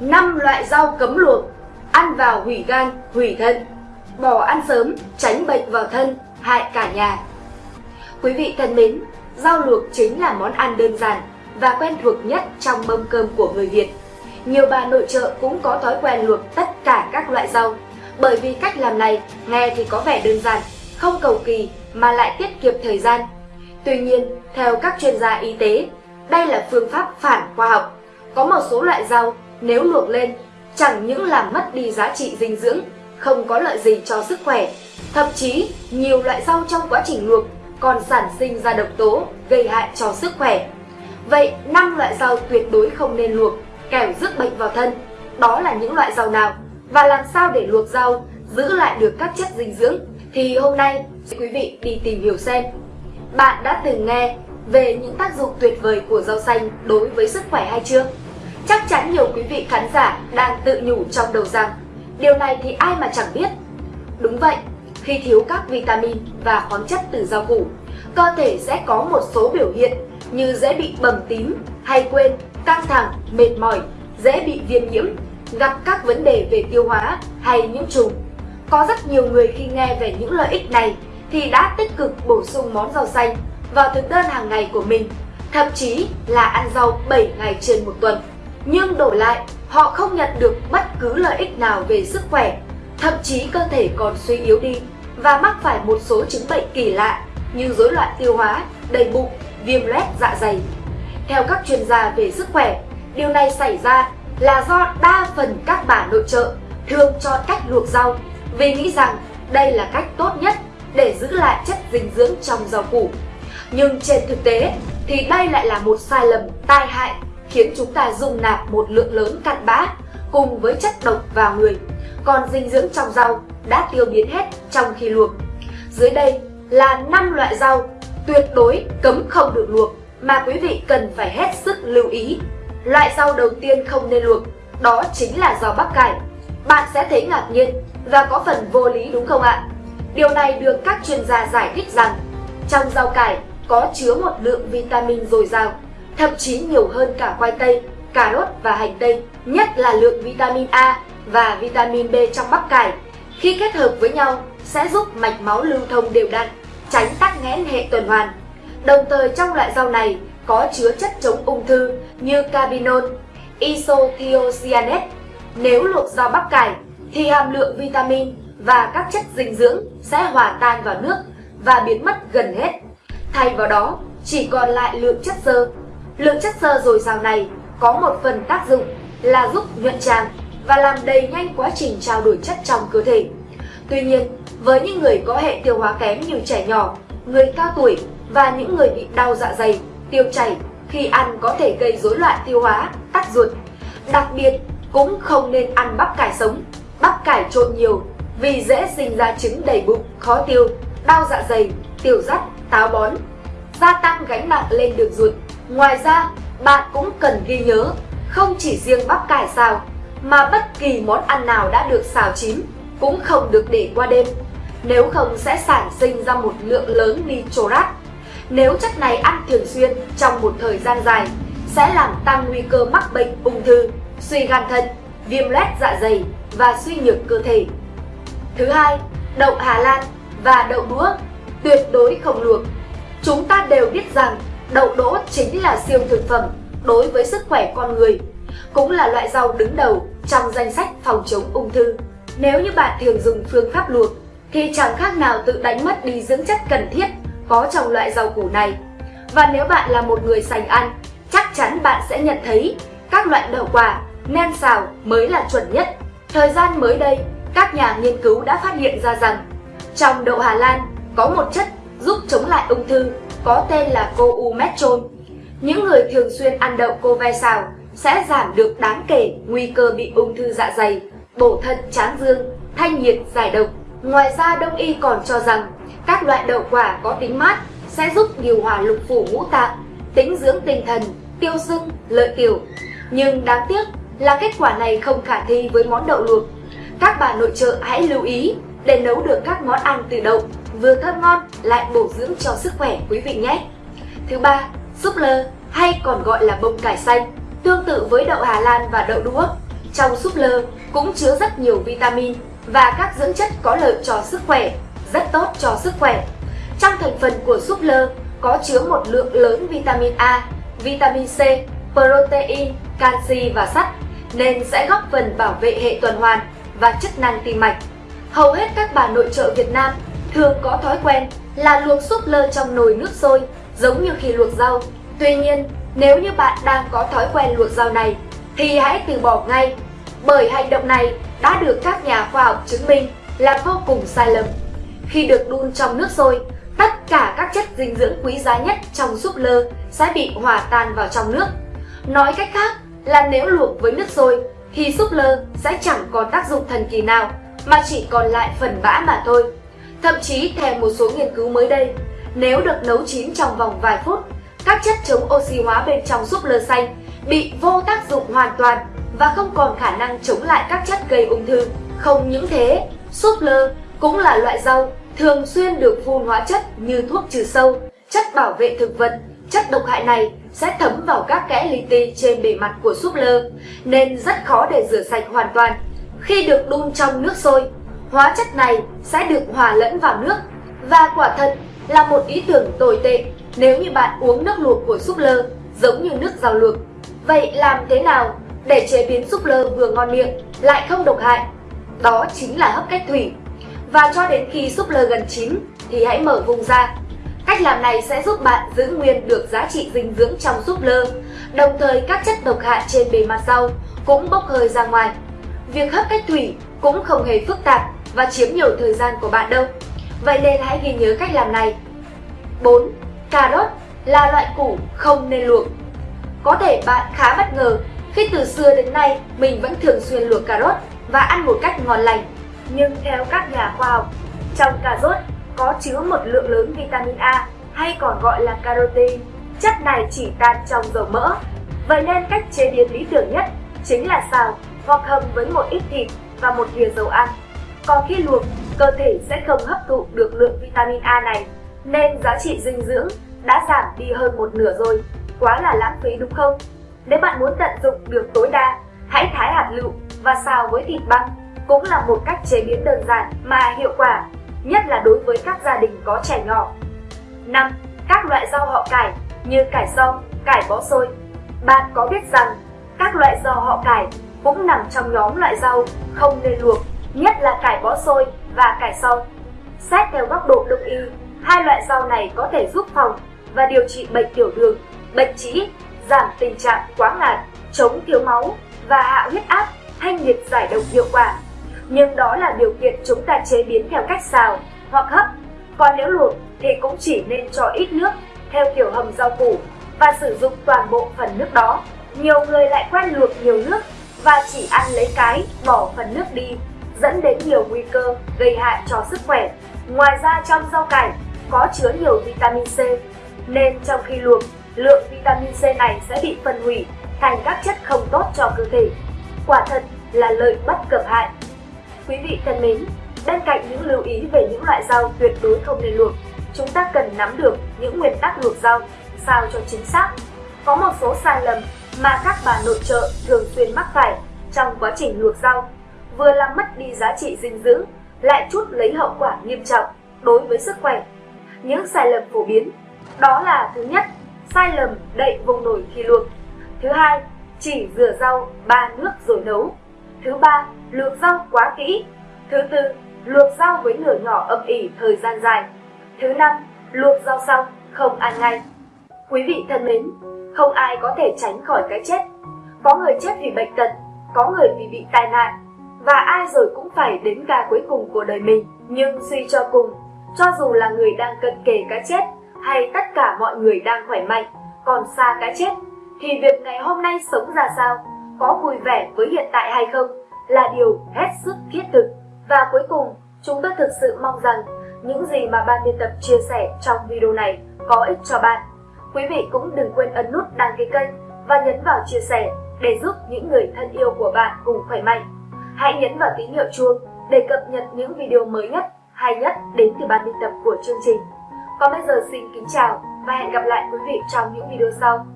5 loại rau cấm luộc, ăn vào hủy gan, hủy thận. Bỏ ăn sớm, tránh bệnh vào thân, hại cả nhà. Quý vị thân mến, rau luộc chính là món ăn đơn giản và quen thuộc nhất trong mâm cơm của người Việt. Nhiều bà nội trợ cũng có thói quen luộc tất cả các loại rau, bởi vì cách làm này nghe thì có vẻ đơn giản, không cầu kỳ mà lại tiết kiệm thời gian. Tuy nhiên, theo các chuyên gia y tế, đây là phương pháp phản khoa học. Có một số loại rau nếu luộc lên chẳng những làm mất đi giá trị dinh dưỡng, không có lợi gì cho sức khỏe. Thậm chí, nhiều loại rau trong quá trình luộc còn sản sinh ra độc tố gây hại cho sức khỏe. Vậy 5 loại rau tuyệt đối không nên luộc, kẻo rước bệnh vào thân. Đó là những loại rau nào? Và làm sao để luộc rau giữ lại được các chất dinh dưỡng? Thì hôm nay quý vị đi tìm hiểu xem. Bạn đã từng nghe về những tác dụng tuyệt vời của rau xanh đối với sức khỏe hay chưa? Chắc chắn nhiều quý vị khán giả đang tự nhủ trong đầu rằng điều này thì ai mà chẳng biết. Đúng vậy, khi thiếu các vitamin và khoáng chất từ rau củ, cơ thể sẽ có một số biểu hiện như dễ bị bầm tím, hay quên, căng thẳng, mệt mỏi, dễ bị viêm nhiễm, gặp các vấn đề về tiêu hóa hay nhiễm trùng. Có rất nhiều người khi nghe về những lợi ích này thì đã tích cực bổ sung món rau xanh vào thực đơn hàng ngày của mình, thậm chí là ăn rau 7 ngày trên một tuần. Nhưng đổi lại, họ không nhận được bất cứ lợi ích nào về sức khỏe, thậm chí cơ thể còn suy yếu đi và mắc phải một số chứng bệnh kỳ lạ như rối loạn tiêu hóa, đầy bụng, viêm loét dạ dày. Theo các chuyên gia về sức khỏe, điều này xảy ra là do đa phần các bà nội trợ thường chọn cách luộc rau vì nghĩ rằng đây là cách tốt nhất để giữ lại chất dinh dưỡng trong rau củ. Nhưng trên thực tế thì đây lại là một sai lầm tai hại khiến chúng ta dung nạp một lượng lớn cặn bã cùng với chất độc vào người, còn dinh dưỡng trong rau đã tiêu biến hết trong khi luộc. Dưới đây là 5 loại rau tuyệt đối cấm không được luộc mà quý vị cần phải hết sức lưu ý. Loại rau đầu tiên không nên luộc, đó chính là rau bắp cải. Bạn sẽ thấy ngạc nhiên và có phần vô lý đúng không ạ? Điều này được các chuyên gia giải thích rằng trong rau cải có chứa một lượng vitamin dồi dào, thậm chí nhiều hơn cả khoai tây, cà rốt và hành tây, nhất là lượng vitamin A và vitamin B trong bắp cải. Khi kết hợp với nhau sẽ giúp mạch máu lưu thông đều đặn, tránh tắc nghẽn hệ tuần hoàn. Đồng thời trong loại rau này có chứa chất chống ung thư như carbinol, isothiocyanate. Nếu luộc rau bắp cải thì hàm lượng vitamin và các chất dinh dưỡng sẽ hòa tan vào nước và biến mất gần hết. Thay vào đó, chỉ còn lại lượng chất xơ. Lượng chất xơ dồi dào này có một phần tác dụng là giúp nhuận tràng và làm đầy nhanh quá trình trao đổi chất trong cơ thể. Tuy nhiên, với những người có hệ tiêu hóa kém như trẻ nhỏ, người cao tuổi và những người bị đau dạ dày, tiêu chảy khi ăn có thể gây rối loạn tiêu hóa, tắc ruột. Đặc biệt, cũng không nên ăn bắp cải sống, bắp cải trộn nhiều vì dễ sinh ra chứng đầy bụng, khó tiêu, đau dạ dày, tiểu rắt, táo bón, gia tăng gánh nặng lên đường ruột. Ngoài ra, bạn cũng cần ghi nhớ, không chỉ riêng bắp cải xào, mà bất kỳ món ăn nào đã được xào chín cũng không được để qua đêm, nếu không sẽ sản sinh ra một lượng lớn nitrat. Nếu chất này ăn thường xuyên trong một thời gian dài, sẽ làm tăng nguy cơ mắc bệnh ung thư, suy gan thận, viêm loét dạ dày và suy nhược cơ thể. Thứ hai, đậu Hà Lan và đậu đũa tuyệt đối không luộc. Chúng ta đều biết rằng đậu đỗ chính là siêu thực phẩm đối với sức khỏe con người, cũng là loại rau đứng đầu trong danh sách phòng chống ung thư. Nếu như bạn thường dùng phương pháp luộc thì chẳng khác nào tự đánh mất đi dưỡng chất cần thiết có trong loại rau củ này. Và nếu bạn là một người sành ăn, chắc chắn bạn sẽ nhận thấy các loại đậu quả nem xào mới là chuẩn nhất. Thời gian mới đây, các nhà nghiên cứu đã phát hiện ra rằng trong đậu Hà Lan có một chất giúp chống lại ung thư có tên là cô u metron. Những người thường xuyên ăn đậu cô ve xào sẽ giảm được đáng kể nguy cơ bị ung thư dạ dày, bổ thận tráng dương, thanh nhiệt, giải độc. Ngoài ra Đông y còn cho rằng các loại đậu quả có tính mát sẽ giúp điều hòa lục phủ ngũ tạng, tính dưỡng tinh thần, tiêu sưng, lợi tiểu. Nhưng đáng tiếc là kết quả này không khả thi với món đậu luộc. Các bà nội trợ hãy lưu ý để nấu được các món ăn từ đậu vừa thơm ngon lại bổ dưỡng cho sức khỏe quý vị nhé. Thứ ba, súp lơ hay còn gọi là bông cải xanh, tương tự với đậu Hà Lan và đậu đũa, Trong súp lơ cũng chứa rất nhiều vitamin và các dưỡng chất có lợi cho sức khỏe, rất tốt cho sức khỏe. Trong thành phần của súp lơ có chứa một lượng lớn vitamin A, vitamin C, protein, canxi và sắt nên sẽ góp phần bảo vệ hệ tuần hoàn và chức năng tim mạch. Hầu hết các bà nội trợ Việt Nam thường có thói quen là luộc súp lơ trong nồi nước sôi giống như khi luộc rau. Tuy nhiên, nếu như bạn đang có thói quen luộc rau này thì hãy từ bỏ ngay bởi hành động này đã được các nhà khoa học chứng minh là vô cùng sai lầm. Khi được đun trong nước sôi, tất cả các chất dinh dưỡng quý giá nhất trong súp lơ sẽ bị hòa tan vào trong nước. Nói cách khác là nếu luộc với nước sôi thì súp lơ sẽ chẳng còn tác dụng thần kỳ nào mà chỉ còn lại phần bã mà thôi. Thậm chí theo một số nghiên cứu mới đây, nếu được nấu chín trong vòng vài phút, các chất chống oxy hóa bên trong súp lơ xanh bị vô tác dụng hoàn toàn và không còn khả năng chống lại các chất gây ung thư. Không những thế, súp lơ cũng là loại rau thường xuyên được phun hóa chất như thuốc trừ sâu, chất bảo vệ thực vật. Chất độc hại này sẽ thấm vào các kẽ li ti trên bề mặt của súp lơ, nên rất khó để rửa sạch hoàn toàn. Khi được đun trong nước sôi, hóa chất này sẽ được hòa lẫn vào nước và quả thật là một ý tưởng tồi tệ nếu như bạn uống nước luộc của súp lơ giống như nước rau luộc. Vậy làm thế nào để chế biến súp lơ vừa ngon miệng lại không độc hại? Đó chính là hấp cách thủy. Và cho đến khi súp lơ gần chín thì hãy mở vùng ra. Cách làm này sẽ giúp bạn giữ nguyên được giá trị dinh dưỡng trong súp lơ, đồng thời các chất độc hại trên bề mặt rau cũng bốc hơi ra ngoài. Việc hấp cách thủy cũng không hề phức tạp và chiếm nhiều thời gian của bạn đâu. Vậy nên hãy ghi nhớ cách làm này. 4. Cà rốt là loại củ không nên luộc. Có thể bạn khá bất ngờ khi từ xưa đến nay mình vẫn thường xuyên luộc cà rốt và ăn một cách ngon lành. Nhưng theo các nhà khoa học, trong cà rốt có chứa một lượng lớn vitamin A hay còn gọi là carotin. Chất này chỉ tan trong dầu mỡ. Vậy nên cách chế biến lý tưởng nhất chính là xào hoặc hầm với một ít thịt và một thìa dầu ăn. Còn khi luộc, cơ thể sẽ không hấp thụ được lượng vitamin A này, nên giá trị dinh dưỡng đã giảm đi hơn một nửa rồi. Quá là lãng phí đúng không? Nếu bạn muốn tận dụng được tối đa, hãy thái hạt lựu và xào với thịt băm cũng là một cách chế biến đơn giản mà hiệu quả, nhất là đối với các gia đình có trẻ nhỏ. 5. Các loại rau họ cải như cải xong, cải bó xôi. Bạn có biết rằng các loại rau họ cải cũng nằm trong nhóm loại rau không nên luộc, nhất là cải bó xôi và cải xong. Xét theo góc độ đông y, hai loại rau này có thể giúp phòng và điều trị bệnh tiểu đường, bệnh trĩ, giảm tình trạng quá ngạt, chống thiếu máu và hạ huyết áp, thanh nhiệt giải độc hiệu quả. Nhưng đó là điều kiện chúng ta chế biến theo cách xào hoặc hấp. Còn nếu luộc thì cũng chỉ nên cho ít nước theo kiểu hầm rau củ và sử dụng toàn bộ phần nước đó. Nhiều người lại quen luộc nhiều nước và chỉ ăn lấy cái, bỏ phần nước đi, dẫn đến nhiều nguy cơ gây hại cho sức khỏe. Ngoài ra trong rau cải có chứa nhiều vitamin C, nên trong khi luộc, lượng vitamin C này sẽ bị phân hủy thành các chất không tốt cho cơ thể. Quả thật là lợi bất cập hại. Quý vị thân mến, bên cạnh những lưu ý về những loại rau tuyệt đối không nên luộc, chúng ta cần nắm được những nguyên tắc luộc rau sao cho chính xác. Có một số sai lầm mà các bà nội trợ thường xuyên mắc phải trong quá trình luộc rau, vừa làm mất đi giá trị dinh dưỡng, lại chút lấy hậu quả nghiêm trọng đối với sức khỏe. Những sai lầm phổ biến đó là thứ nhất, sai lầm đậy vùng nổi khi luộc. Thứ hai, chỉ rửa rau ba nước rồi nấu. Thứ ba, luộc rau quá kỹ. Thứ tư, luộc rau với lửa nhỏ âm ỉ thời gian dài. Thứ năm, luộc rau xong không ăn ngay. Quý vị thân mến, không ai có thể tránh khỏi cái chết. Có người chết vì bệnh tật, có người vì bị tai nạn, và ai rồi cũng phải đến ca cuối cùng của đời mình. Nhưng suy cho cùng, cho dù là người đang cận kề cái chết hay tất cả mọi người đang khỏe mạnh, còn xa cái chết, thì việc ngày hôm nay sống ra sao, có vui vẻ với hiện tại hay không là điều hết sức thiết thực. Và cuối cùng, chúng tôi thực sự mong rằng những gì mà ban biên tập chia sẻ trong video này có ích cho bạn. Quý vị cũng đừng quên ấn nút đăng ký kênh và nhấn vào chia sẻ để giúp những người thân yêu của bạn cùng khỏe mạnh. Hãy nhấn vào tín hiệu chuông để cập nhật những video mới nhất, hay nhất đến từ ban biên tập của chương trình. Còn bây giờ xin kính chào và hẹn gặp lại quý vị trong những video sau.